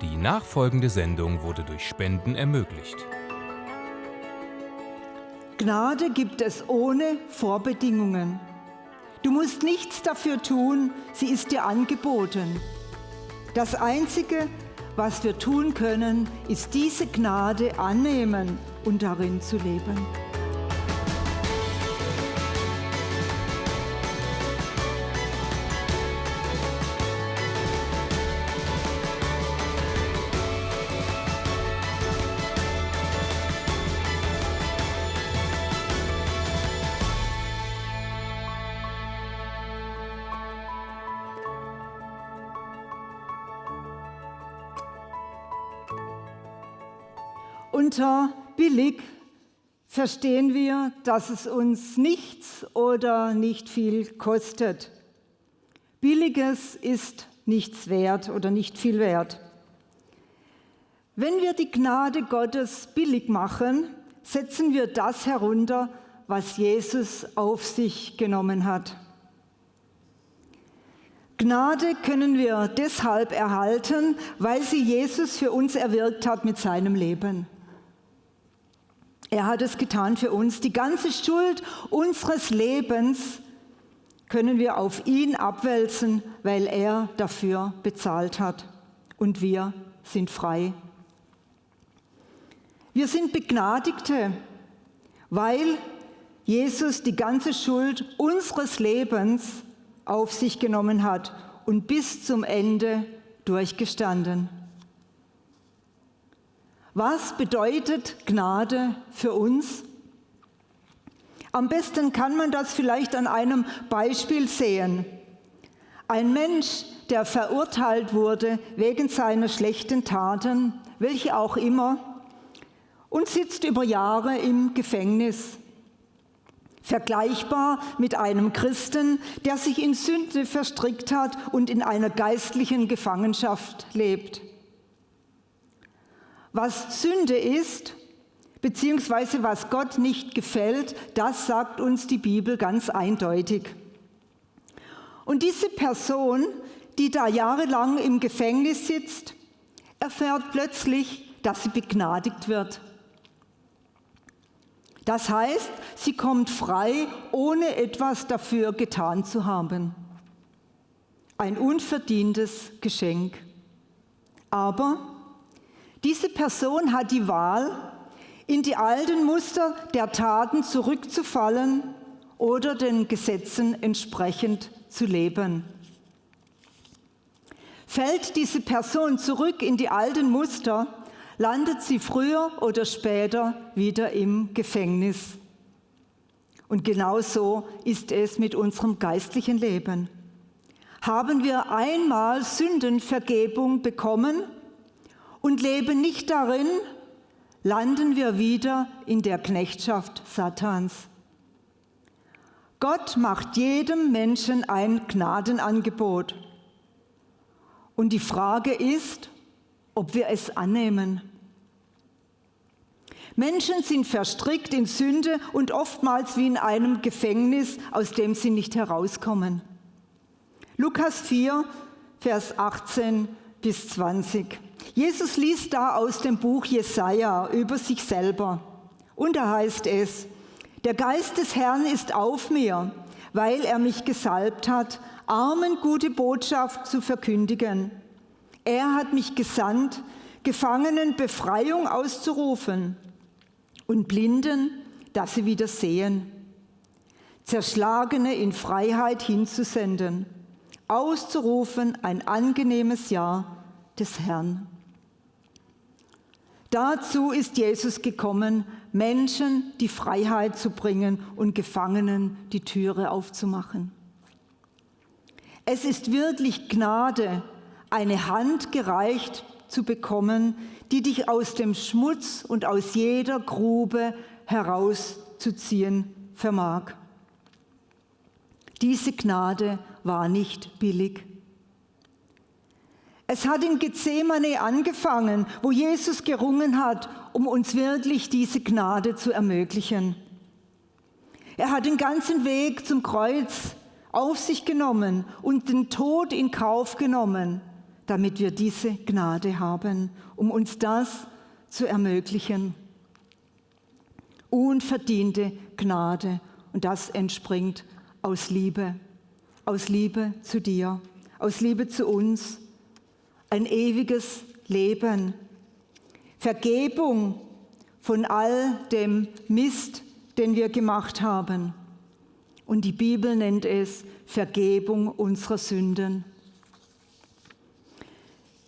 Die nachfolgende Sendung wurde durch Spenden ermöglicht. Gnade gibt es ohne Vorbedingungen. Du musst nichts dafür tun, sie ist dir angeboten. Das Einzige, was wir tun können, ist diese Gnade annehmen und darin zu leben. Verstehen wir, dass es uns nichts oder nicht viel kostet. Billiges ist nichts wert oder nicht viel wert. Wenn wir die Gnade Gottes billig machen, setzen wir das herunter, was Jesus auf sich genommen hat. Gnade können wir deshalb erhalten, weil sie Jesus für uns erwirkt hat mit seinem Leben. Er hat es getan für uns. Die ganze Schuld unseres Lebens können wir auf ihn abwälzen, weil er dafür bezahlt hat. Und wir sind frei. Wir sind Begnadigte, weil Jesus die ganze Schuld unseres Lebens auf sich genommen hat und bis zum Ende durchgestanden. Was bedeutet Gnade für uns? Am besten kann man das vielleicht an einem Beispiel sehen. Ein Mensch, der verurteilt wurde wegen seiner schlechten Taten, welche auch immer, und sitzt über Jahre im Gefängnis. Vergleichbar mit einem Christen, der sich in Sünde verstrickt hat und in einer geistlichen Gefangenschaft lebt. Was Sünde ist, beziehungsweise was Gott nicht gefällt, das sagt uns die Bibel ganz eindeutig. Und diese Person, die da jahrelang im Gefängnis sitzt, erfährt plötzlich, dass sie begnadigt wird. Das heißt, sie kommt frei, ohne etwas dafür getan zu haben. Ein unverdientes Geschenk. Aber diese Person hat die Wahl, in die alten Muster der Taten zurückzufallen oder den Gesetzen entsprechend zu leben. Fällt diese Person zurück in die alten Muster, landet sie früher oder später wieder im Gefängnis. Und genau so ist es mit unserem geistlichen Leben. Haben wir einmal Sündenvergebung bekommen, und leben nicht darin, landen wir wieder in der Knechtschaft Satans. Gott macht jedem Menschen ein Gnadenangebot. Und die Frage ist, ob wir es annehmen. Menschen sind verstrickt in Sünde und oftmals wie in einem Gefängnis, aus dem sie nicht herauskommen. Lukas 4, Vers 18 bis 20. Jesus liest da aus dem Buch Jesaja über sich selber. Und da heißt es: Der Geist des Herrn ist auf mir, weil er mich gesalbt hat, Armen gute Botschaft zu verkündigen. Er hat mich gesandt, Gefangenen Befreiung auszurufen und Blinden, dass sie wieder sehen, Zerschlagene in Freiheit hinzusenden, auszurufen ein angenehmes Jahr des Herrn. Dazu ist Jesus gekommen, Menschen die Freiheit zu bringen und Gefangenen die Türe aufzumachen. Es ist wirklich Gnade, eine Hand gereicht zu bekommen, die dich aus dem Schmutz und aus jeder Grube herauszuziehen vermag. Diese Gnade war nicht billig. Es hat in Gethsemane angefangen, wo Jesus gerungen hat, um uns wirklich diese Gnade zu ermöglichen. Er hat den ganzen Weg zum Kreuz auf sich genommen und den Tod in Kauf genommen, damit wir diese Gnade haben, um uns das zu ermöglichen. Unverdiente Gnade und das entspringt aus Liebe, aus Liebe zu dir, aus Liebe zu uns, ein ewiges Leben, Vergebung von all dem Mist, den wir gemacht haben. Und die Bibel nennt es Vergebung unserer Sünden.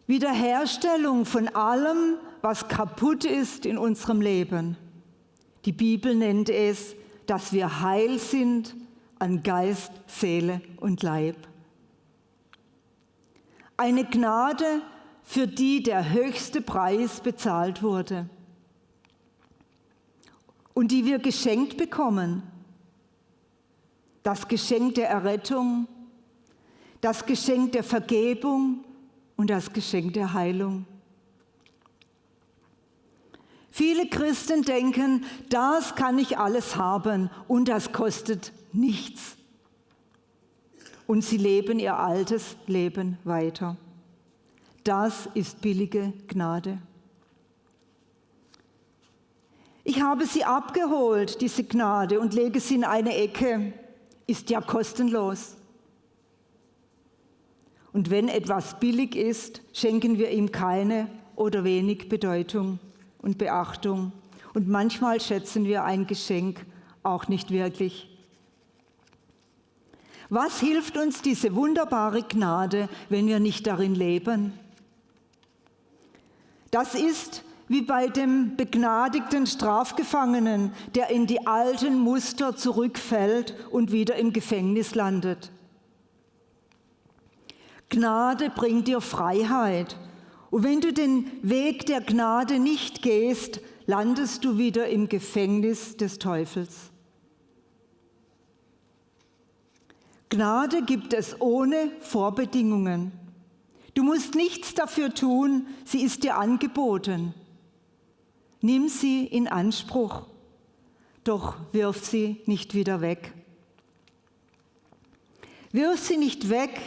Wiederherstellung von allem, was kaputt ist in unserem Leben. Die Bibel nennt es, dass wir heil sind an Geist, Seele und Leib. Eine Gnade, für die der höchste Preis bezahlt wurde und die wir geschenkt bekommen. Das Geschenk der Errettung, das Geschenk der Vergebung und das Geschenk der Heilung. Viele Christen denken, das kann ich alles haben und das kostet nichts. Und sie leben ihr altes Leben weiter. Das ist billige Gnade. Ich habe sie abgeholt, diese Gnade, und lege sie in eine Ecke. Ist ja kostenlos. Und wenn etwas billig ist, schenken wir ihm keine oder wenig Bedeutung und Beachtung. Und manchmal schätzen wir ein Geschenk auch nicht wirklich. Was hilft uns diese wunderbare Gnade, wenn wir nicht darin leben? Das ist wie bei dem begnadigten Strafgefangenen, der in die alten Muster zurückfällt und wieder im Gefängnis landet. Gnade bringt dir Freiheit. Und wenn du den Weg der Gnade nicht gehst, landest du wieder im Gefängnis des Teufels. Gnade gibt es ohne Vorbedingungen. Du musst nichts dafür tun, sie ist dir angeboten. Nimm sie in Anspruch, doch wirf sie nicht wieder weg. Wirf sie nicht weg,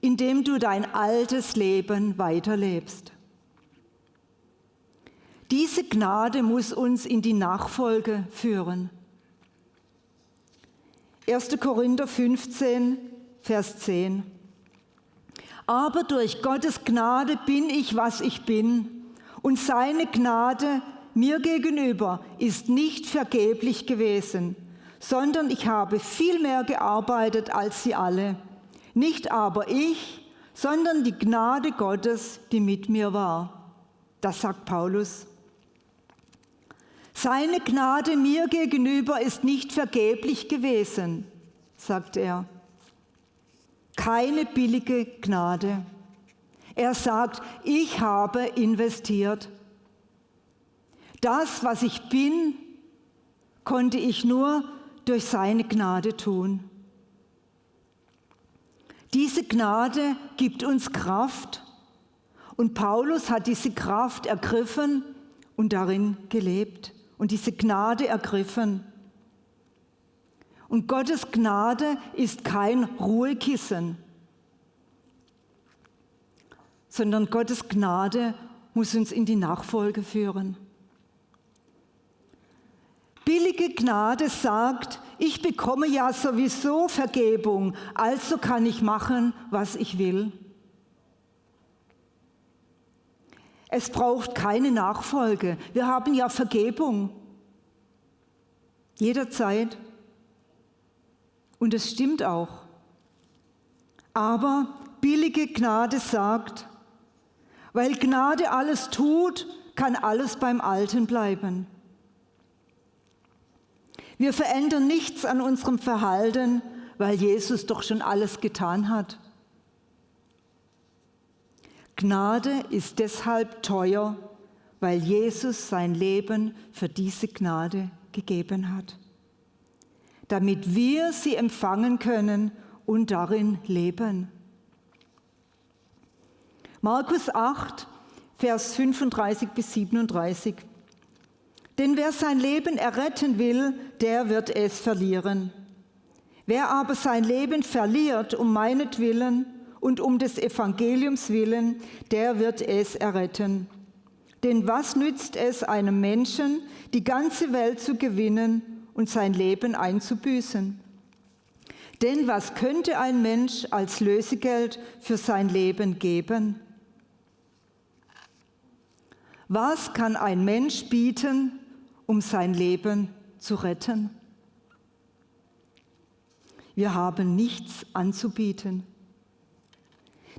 indem du dein altes Leben weiterlebst. Diese Gnade muss uns in die Nachfolge führen. 1. Korinther 15, Vers 10. Aber durch Gottes Gnade bin ich, was ich bin, und seine Gnade mir gegenüber ist nicht vergeblich gewesen, sondern ich habe viel mehr gearbeitet als sie alle. Nicht aber ich, sondern die Gnade Gottes, die mit mir war. Das sagt Paulus. Seine Gnade mir gegenüber ist nicht vergeblich gewesen, sagt er. Keine billige Gnade. Er sagt, ich habe investiert. Das, was ich bin, konnte ich nur durch seine Gnade tun. Diese Gnade gibt uns Kraft und Paulus hat diese Kraft ergriffen und darin gelebt und diese Gnade ergriffen. Und Gottes Gnade ist kein Ruhekissen, sondern Gottes Gnade muss uns in die Nachfolge führen. Billige Gnade sagt, ich bekomme ja sowieso Vergebung, also kann ich machen, was ich will. Es braucht keine Nachfolge. Wir haben ja Vergebung. Jederzeit. Und es stimmt auch. Aber billige Gnade sagt, weil Gnade alles tut, kann alles beim Alten bleiben. Wir verändern nichts an unserem Verhalten, weil Jesus doch schon alles getan hat. Gnade ist deshalb teuer, weil Jesus sein Leben für diese Gnade gegeben hat, damit wir sie empfangen können und darin leben. Markus 8, Vers 35 bis 37. Denn wer sein Leben erretten will, der wird es verlieren. Wer aber sein Leben verliert um meinetwillen und um des Evangeliums willen, der wird es erretten. Denn was nützt es einem Menschen, die ganze Welt zu gewinnen und sein Leben einzubüßen? Denn was könnte ein Mensch als Lösegeld für sein Leben geben? Was kann ein Mensch bieten, um sein Leben zu retten? Wir haben nichts anzubieten.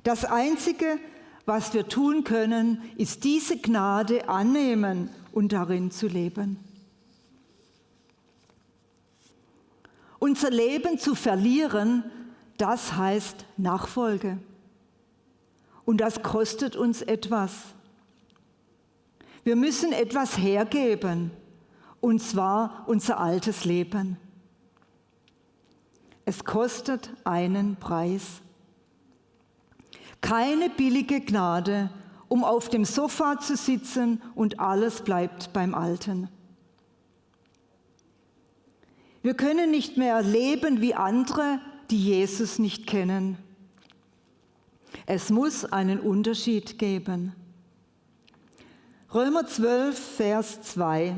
Das Einzige, was wir tun können, ist diese Gnade annehmen und darin zu leben. Unser Leben zu verlieren, das heißt Nachfolge. Und das kostet uns etwas. Wir müssen etwas hergeben, und zwar unser altes Leben. Es kostet einen Preis. Keine billige Gnade, um auf dem Sofa zu sitzen und alles bleibt beim Alten. Wir können nicht mehr leben wie andere, die Jesus nicht kennen. Es muss einen Unterschied geben. Römer 12, Vers 2.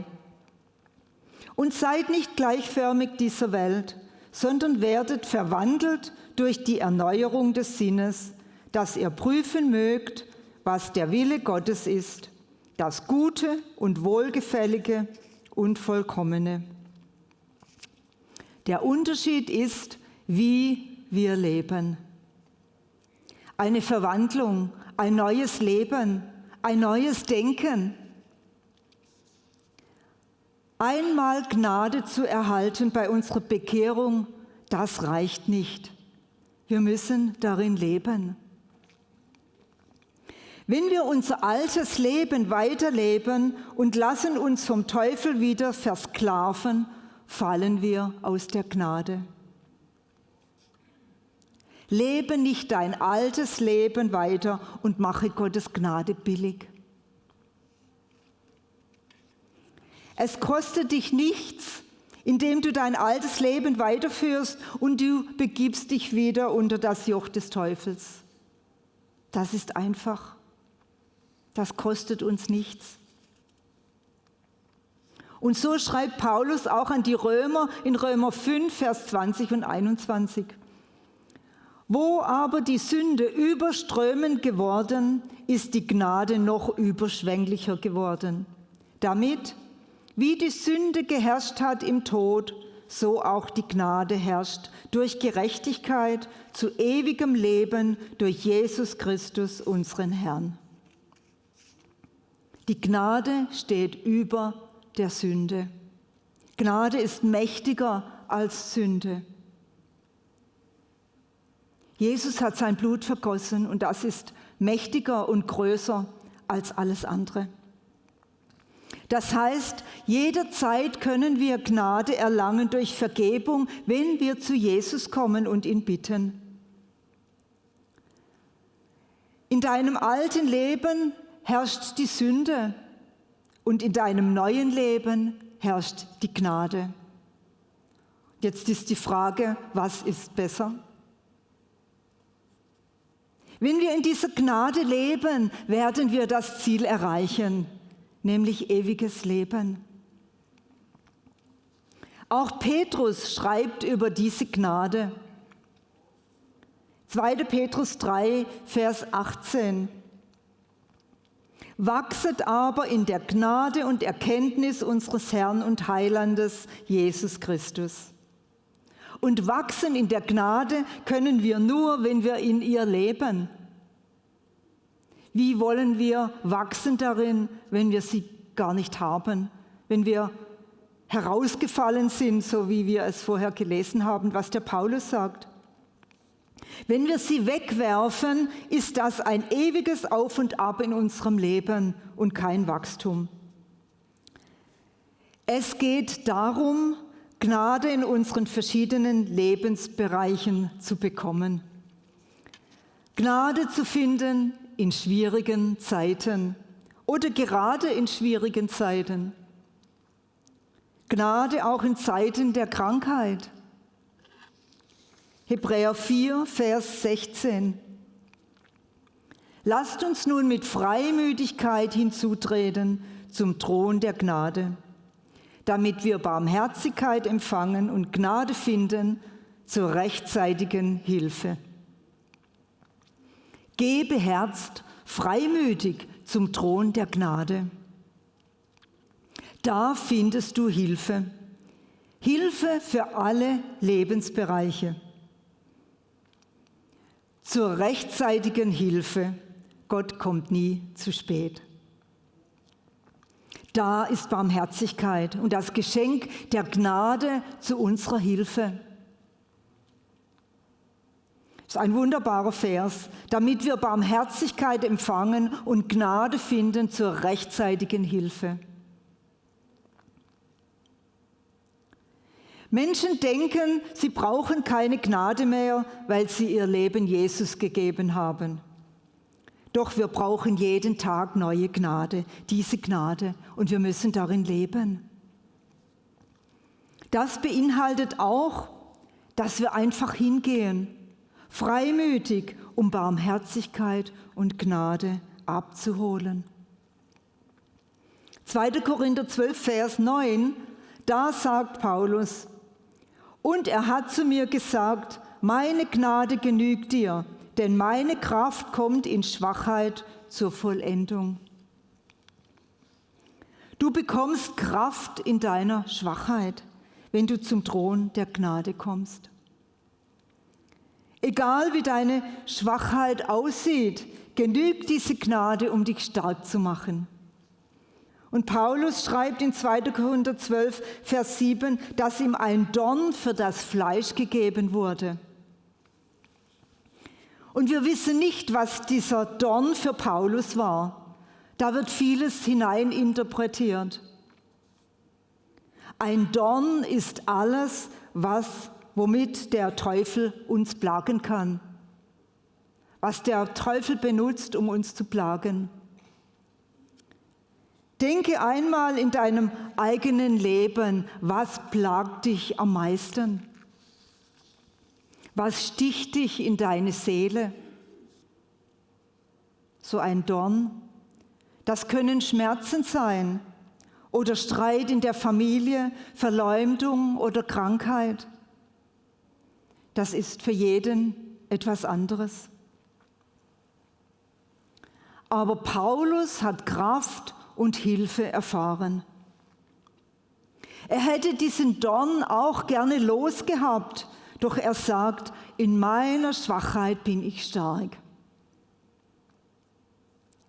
Und seid nicht gleichförmig dieser Welt, sondern werdet verwandelt durch die Erneuerung des Sinnes, dass ihr prüfen mögt, was der Wille Gottes ist, das Gute und Wohlgefällige und Vollkommene. Der Unterschied ist, wie wir leben. Eine Verwandlung, ein neues Leben, ein neues Denken. Einmal Gnade zu erhalten bei unserer Bekehrung, das reicht nicht. Wir müssen darin leben. Wenn wir unser altes Leben weiterleben und lassen uns vom Teufel wieder versklaven, fallen wir aus der Gnade. Lebe nicht dein altes Leben weiter und mache Gottes Gnade billig. Es kostet dich nichts, indem du dein altes Leben weiterführst und du begibst dich wieder unter das Joch des Teufels. Das ist einfach. Das kostet uns nichts. Und so schreibt Paulus auch an die Römer in Römer 5, Vers 20 und 21. Wo aber die Sünde überströmend geworden, ist die Gnade noch überschwänglicher geworden, damit, wie die Sünde geherrscht hat im Tod, so auch die Gnade herrscht durch Gerechtigkeit zu ewigem Leben durch Jesus Christus, unseren Herrn. Die Gnade steht über der Sünde. Gnade ist mächtiger als Sünde. Jesus hat sein Blut vergossen und das ist mächtiger und größer als alles andere. Das heißt, jederzeit können wir Gnade erlangen durch Vergebung, wenn wir zu Jesus kommen und ihn bitten. In deinem alten Leben herrscht die Sünde und in deinem neuen Leben herrscht die Gnade. Jetzt ist die Frage, was ist besser? Wenn wir in dieser Gnade leben, werden wir das Ziel erreichen, nämlich ewiges Leben. Auch Petrus schreibt über diese Gnade. 2. Petrus 3, Vers 18. Wachset aber in der Gnade und Erkenntnis unseres Herrn und Heilandes Jesus Christus. Und wachsen in der Gnade können wir nur, wenn wir in ihr leben. Wie wollen wir wachsen darin, wenn wir sie gar nicht haben, wenn wir herausgefallen sind, so wie wir es vorher gelesen haben, was der Paulus sagt? Wenn wir sie wegwerfen, ist das ein ewiges Auf und Ab in unserem Leben und kein Wachstum. Es geht darum, Gnade in unseren verschiedenen Lebensbereichen zu bekommen. Gnade zu finden in schwierigen Zeiten oder gerade in schwierigen Zeiten. Gnade auch in Zeiten der Krankheit Hebräer 4, Vers 16. Lasst uns nun mit Freimütigkeit hinzutreten zum Thron der Gnade, damit wir Barmherzigkeit empfangen und Gnade finden zur rechtzeitigen Hilfe. Geh beherzt, freimütig zum Thron der Gnade. Da findest du Hilfe. Hilfe für alle Lebensbereiche. Zur rechtzeitigen Hilfe. Gott kommt nie zu spät. Da ist Barmherzigkeit und das Geschenk der Gnade zu unserer Hilfe. Das ist ein wunderbarer Vers, damit wir Barmherzigkeit empfangen und Gnade finden zur rechtzeitigen Hilfe. Menschen denken, sie brauchen keine Gnade mehr, weil sie ihr Leben Jesus gegeben haben. Doch wir brauchen jeden Tag neue Gnade, diese Gnade, und wir müssen darin leben. Das beinhaltet auch, dass wir einfach hingehen, freimütig, um Barmherzigkeit und Gnade abzuholen. 2. Korinther 12, Vers 9, da sagt Paulus, und er hat zu mir gesagt, meine Gnade genügt dir, denn meine Kraft kommt in Schwachheit zur Vollendung. Du bekommst Kraft in deiner Schwachheit, wenn du zum Thron der Gnade kommst. Egal wie deine Schwachheit aussieht, genügt diese Gnade, um dich stark zu machen. Und Paulus schreibt in 2. Korinther 12, Vers 7, dass ihm ein Dorn für das Fleisch gegeben wurde. Und wir wissen nicht, was dieser Dorn für Paulus war. Da wird vieles hineininterpretiert. Ein Dorn ist alles, was, womit der Teufel uns plagen kann. Was der Teufel benutzt, um uns zu plagen. Denke einmal in deinem eigenen Leben, was plagt dich am meisten? Was sticht dich in deine Seele? So ein Dorn. Das können Schmerzen sein oder Streit in der Familie, Verleumdung oder Krankheit. Das ist für jeden etwas anderes. Aber Paulus hat Kraft und Hilfe erfahren. Er hätte diesen Dorn auch gerne losgehabt, doch er sagt, in meiner Schwachheit bin ich stark.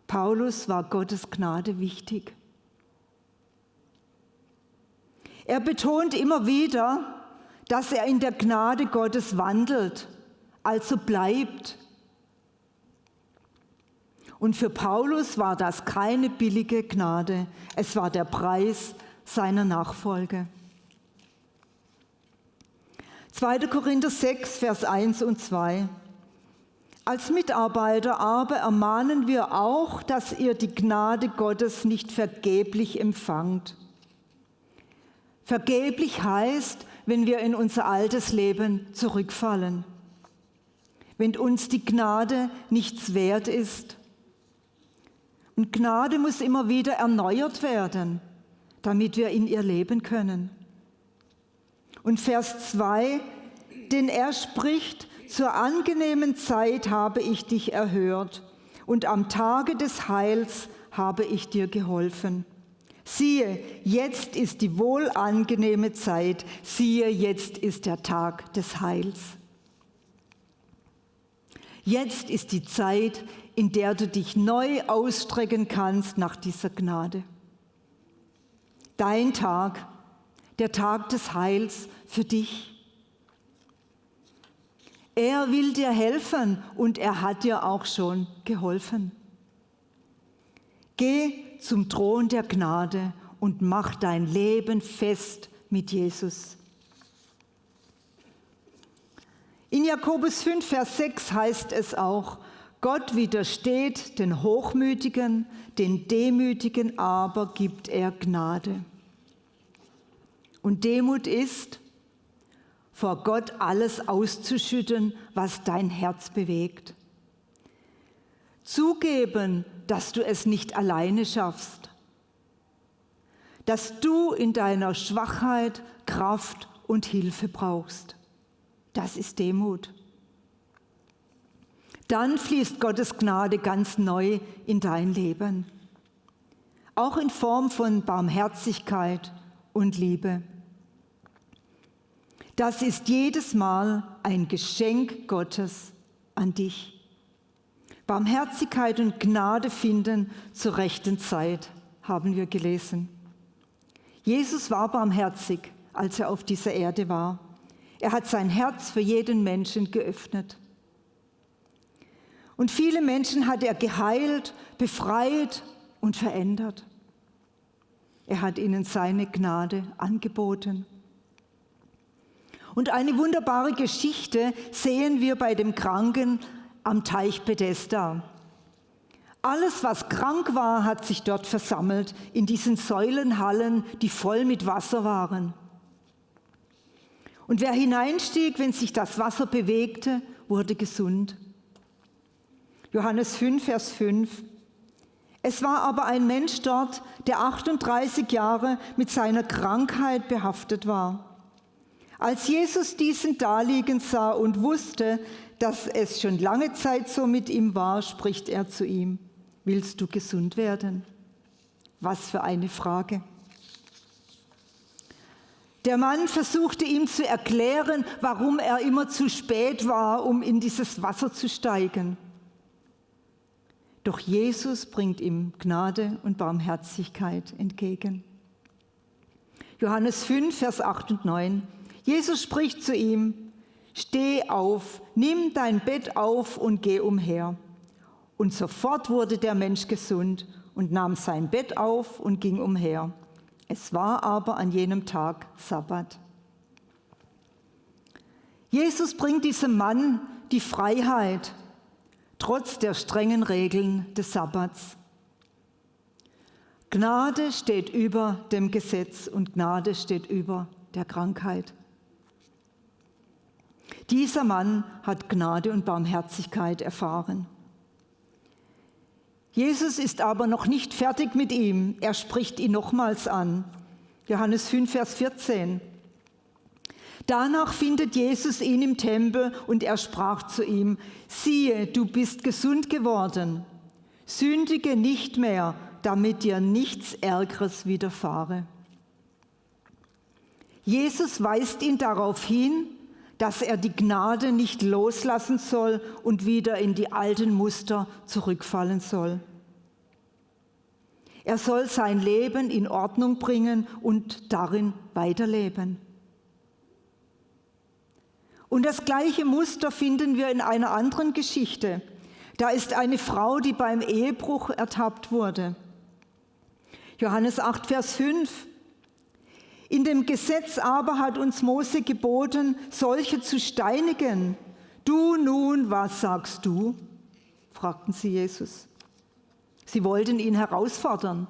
Paulus war Gottes Gnade wichtig. Er betont immer wieder, dass er in der Gnade Gottes wandelt, also bleibt und für Paulus war das keine billige Gnade, es war der Preis seiner Nachfolge. 2. Korinther 6, Vers 1 und 2. Als Mitarbeiter aber ermahnen wir auch, dass ihr die Gnade Gottes nicht vergeblich empfangt. Vergeblich heißt, wenn wir in unser altes Leben zurückfallen, wenn uns die Gnade nichts wert ist und Gnade muss immer wieder erneuert werden, damit wir in ihr leben können. Und Vers 2, denn er spricht, zur angenehmen Zeit habe ich dich erhört und am Tage des Heils habe ich dir geholfen. Siehe, jetzt ist die wohlangenehme Zeit, siehe, jetzt ist der Tag des Heils. Jetzt ist die Zeit, in der du dich neu ausstrecken kannst nach dieser Gnade. Dein Tag, der Tag des Heils für dich. Er will dir helfen und er hat dir auch schon geholfen. Geh zum Thron der Gnade und mach dein Leben fest mit Jesus. In Jakobus 5, Vers 6 heißt es auch, Gott widersteht den Hochmütigen, den Demütigen aber gibt er Gnade. Und Demut ist, vor Gott alles auszuschütten, was dein Herz bewegt. Zugeben, dass du es nicht alleine schaffst. Dass du in deiner Schwachheit Kraft und Hilfe brauchst. Das ist Demut. Dann fließt Gottes Gnade ganz neu in dein Leben. Auch in Form von Barmherzigkeit und Liebe. Das ist jedes Mal ein Geschenk Gottes an dich. Barmherzigkeit und Gnade finden zur rechten Zeit, haben wir gelesen. Jesus war barmherzig, als er auf dieser Erde war. Er hat sein Herz für jeden Menschen geöffnet. Und viele Menschen hat er geheilt, befreit und verändert. Er hat ihnen seine Gnade angeboten. Und eine wunderbare Geschichte sehen wir bei dem Kranken am Teich Bethesda. Alles, was krank war, hat sich dort versammelt, in diesen Säulenhallen, die voll mit Wasser waren. Und wer hineinstieg, wenn sich das Wasser bewegte, wurde gesund. Johannes 5, Vers 5. Es war aber ein Mensch dort, der 38 Jahre mit seiner Krankheit behaftet war. Als Jesus diesen daliegen sah und wusste, dass es schon lange Zeit so mit ihm war, spricht er zu ihm, willst du gesund werden? Was für eine Frage. Der Mann versuchte ihm zu erklären, warum er immer zu spät war, um in dieses Wasser zu steigen. Doch Jesus bringt ihm Gnade und Barmherzigkeit entgegen. Johannes 5, Vers 8 und 9. Jesus spricht zu ihm, steh auf, nimm dein Bett auf und geh umher. Und sofort wurde der Mensch gesund und nahm sein Bett auf und ging umher. Es war aber an jenem Tag Sabbat. Jesus bringt diesem Mann die Freiheit, trotz der strengen Regeln des Sabbats. Gnade steht über dem Gesetz und Gnade steht über der Krankheit. Dieser Mann hat Gnade und Barmherzigkeit erfahren. Jesus ist aber noch nicht fertig mit ihm. Er spricht ihn nochmals an. Johannes 5, Vers 14. Danach findet Jesus ihn im Tempel und er sprach zu ihm, siehe, du bist gesund geworden, sündige nicht mehr, damit dir nichts Ärgeres widerfahre. Jesus weist ihn darauf hin, dass er die Gnade nicht loslassen soll und wieder in die alten Muster zurückfallen soll. Er soll sein Leben in Ordnung bringen und darin weiterleben. Und das gleiche Muster finden wir in einer anderen Geschichte. Da ist eine Frau, die beim Ehebruch ertappt wurde. Johannes 8, Vers 5. In dem Gesetz aber hat uns Mose geboten, solche zu steinigen. Du nun, was sagst du? fragten sie Jesus. Sie wollten ihn herausfordern.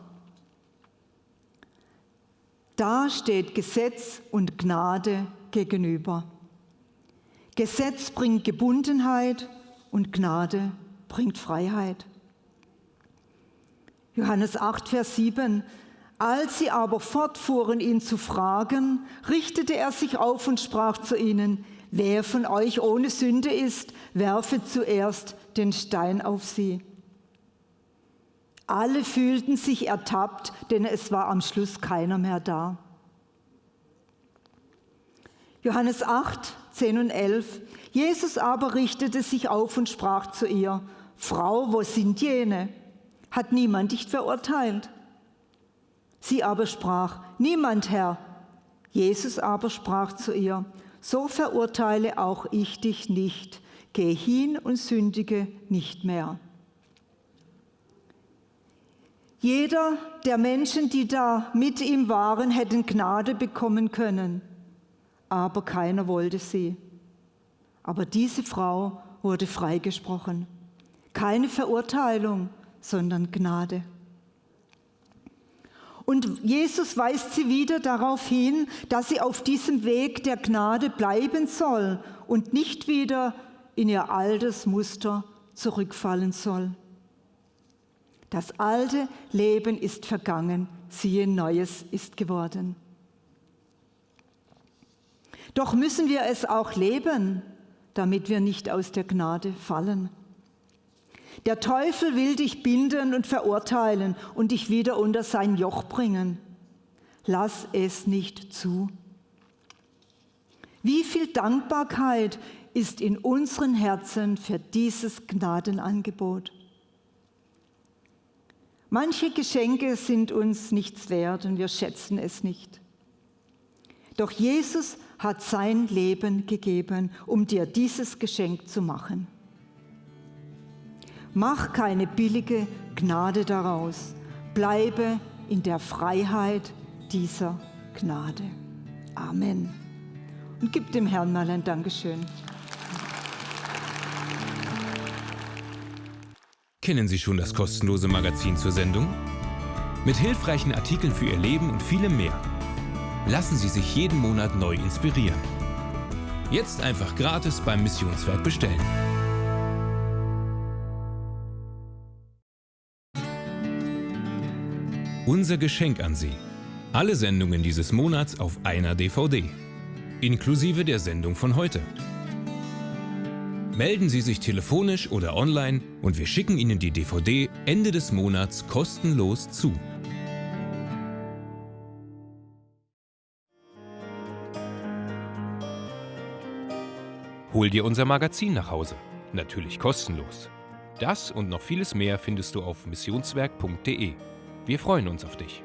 Da steht Gesetz und Gnade gegenüber. Gesetz bringt Gebundenheit und Gnade bringt Freiheit. Johannes 8, Vers 7. Als sie aber fortfuhren, ihn zu fragen, richtete er sich auf und sprach zu ihnen, wer von euch ohne Sünde ist, werfe zuerst den Stein auf sie. Alle fühlten sich ertappt, denn es war am Schluss keiner mehr da. Johannes 8, 10 und 11. Jesus aber richtete sich auf und sprach zu ihr, Frau, wo sind jene? Hat niemand dich verurteilt? Sie aber sprach, niemand, Herr. Jesus aber sprach zu ihr, so verurteile auch ich dich nicht. Geh hin und sündige nicht mehr. Jeder der Menschen, die da mit ihm waren, hätten Gnade bekommen können, aber keiner wollte sie. Aber diese Frau wurde freigesprochen. Keine Verurteilung, sondern Gnade. Und Jesus weist sie wieder darauf hin, dass sie auf diesem Weg der Gnade bleiben soll und nicht wieder in ihr altes Muster zurückfallen soll. Das alte Leben ist vergangen, siehe, Neues ist geworden. Doch müssen wir es auch leben, damit wir nicht aus der Gnade fallen. Der Teufel will dich binden und verurteilen und dich wieder unter sein Joch bringen. Lass es nicht zu. Wie viel Dankbarkeit ist in unseren Herzen für dieses Gnadenangebot. Manche Geschenke sind uns nichts wert und wir schätzen es nicht. Doch Jesus hat sein Leben gegeben, um dir dieses Geschenk zu machen. Mach keine billige Gnade daraus. Bleibe in der Freiheit dieser Gnade. Amen. Und gib dem Herrn mal ein Dankeschön. Kennen Sie schon das kostenlose Magazin zur Sendung? Mit hilfreichen Artikeln für Ihr Leben und vielem mehr. Lassen Sie sich jeden Monat neu inspirieren. Jetzt einfach gratis beim Missionswerk bestellen. Unser Geschenk an Sie. Alle Sendungen dieses Monats auf einer DVD. Inklusive der Sendung von heute. Melden Sie sich telefonisch oder online und wir schicken Ihnen die DVD Ende des Monats kostenlos zu. Hol dir unser Magazin nach Hause. Natürlich kostenlos. Das und noch vieles mehr findest du auf missionswerk.de. Wir freuen uns auf dich.